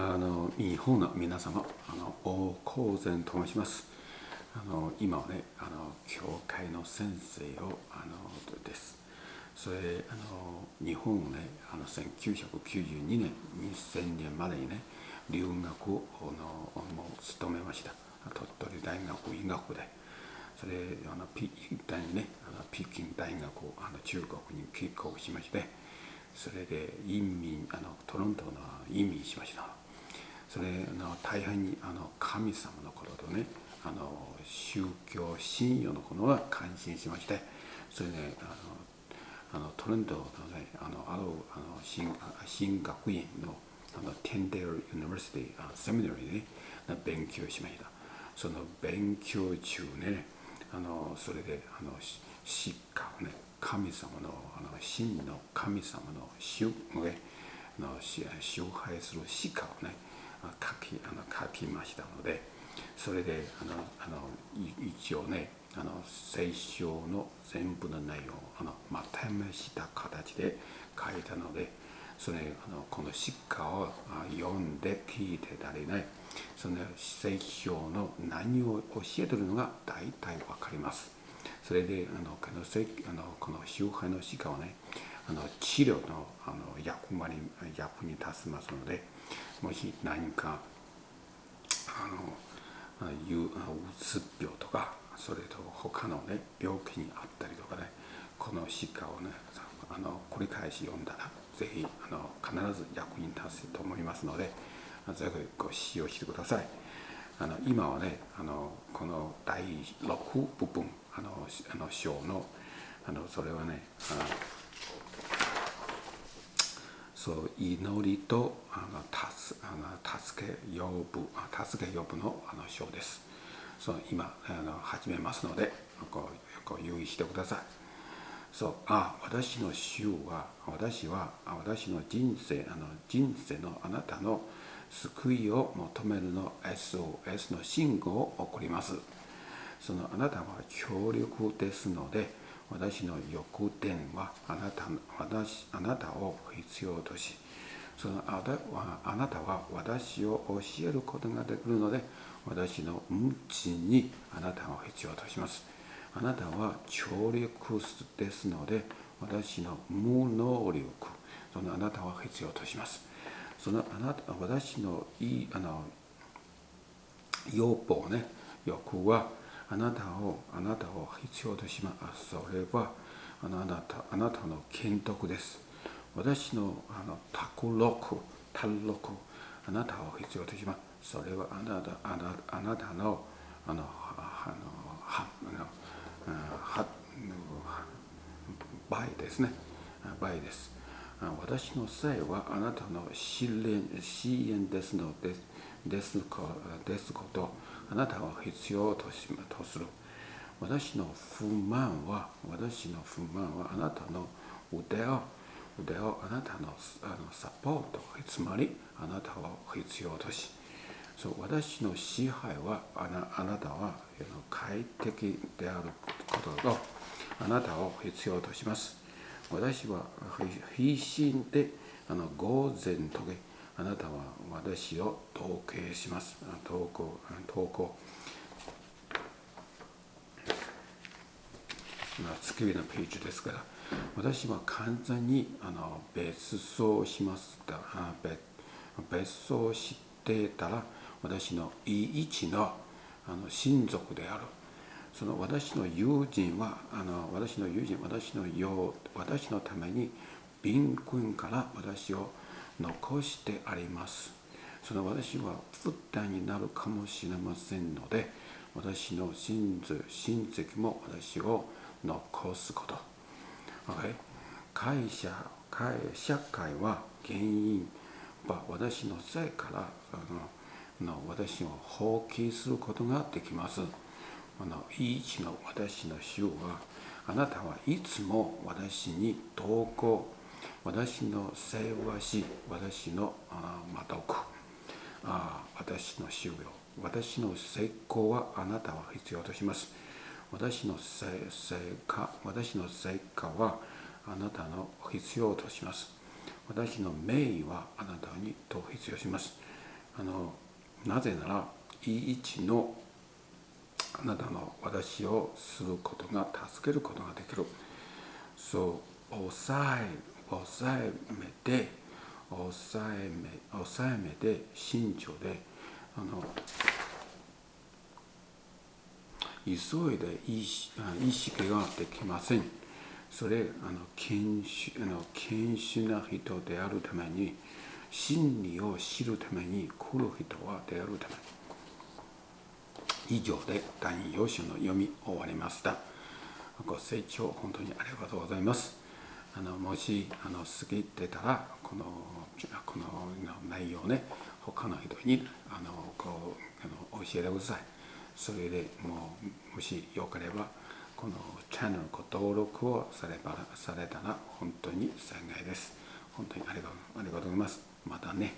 あの日本の皆様あの大高善と申します。あの今はねあの教会の先生をあのです。それあの日本をねあの1992年2000年までにね留学をのもう務めました。鳥取大学医学部で。それあのピ大にねあの北京大学をあの中国に帰国しましてそれで移民あのトロントの移民しました。それの大変にあの神様のこととねあの宗教信仰のことは感心しましてそれで、あのあのトロントのねあのあるあの神神学院のあの Tyndale University Seminary で、ね、勉強しました。その勉強中ねあのそれであの疾患をね神様のあの真の神様の主の支配する鹿をね書きあの書きましたのでそれであのあの一応ねあの聖書の全部の内容をあのまとめした形で書いたのでそれあのこの詩歌を読んで聞いてたりねその聖書の何を教えてるのが大体わかります。それであのこのあのこの周辺の詩歌はねあの治療のあの役割役に立ちますのでもし何かあのうつ病とかそれと他のね病気にあったりとかねこの詩歌をねあの繰り返し読んだらぜひあの必ず役に立つと思いますのでぜひご使用してください。あの今はねあのこの第6部分あのあの章のあのそれはねそう祈りとあの助あの助け呼ぶ助け呼ぶのあの章です。そう今あの始めますのでこうこう留意してください。そうあ私の主は私は私の人生あの人生のあなたの救いを求めるの SOS の信号を送ります。そのあなたは強力ですので私の欲点はあなた私あなたを必要としそのああなたは私を教えることができるので私の無知にあなたを必要とします。あなたは強力ですので私の無能力そのあなたは必要とします。そのあなた私のいいあの要望ね欲はあなたをあなたを必要とします。それはあなたあなたの剣徳です。私のあの卓録卓録あなたを必要とします。それはあなたあなあなたのあのあのはあのは倍ですね。倍です。私のせいはあなたの試練試練ですのでですですことあなたは必要としとする。私の不満は私の不満はあなたの腕を腕をあなたのあのサポートつまりあなたを必要としそう私の支配はあなあなたは快適であることとあなたを必要とします私は必死であの午前とけあなたは私を統計します。投稿、投稿。月日のページですから、私は完全にあの別荘します別別荘してたら、私のいい位置のあの親族である。その私の友人は、あの私の友人、私のよ私のために、貧困から私を残してあります。その私は負担になるかもしれませんので、私の親族親戚も私を残すこと。OK? 会社会、社会は原因は私のせいからあのの私を放棄することができます。あのい一の私の主はあなたはいつも私に投稿私の世話し、私のまとく、私の修行、私の成功はあなたは必要とします。私の成果、私の成果はあなたの必要とします。私の名誉はあなたにと必要します。あのなぜならいい位置のあなたの私をすることが助けることができるそう抑え抑えめて抑えめ抑えめで慎重であの急いで意識ができません。それあの謙虚あの謙虚な人であるために真理を知るために来る人はであるため以上で第2要書の読み終わりました。ご清聴本当にありがとうございます。あのもしあの過ぎてたらこのこの内容ね他の人にあのこうあの教えてください。それでもうもしよければこのチャンネルご登録をさればされたら本当に幸いです。本当にありがとうございます。またね。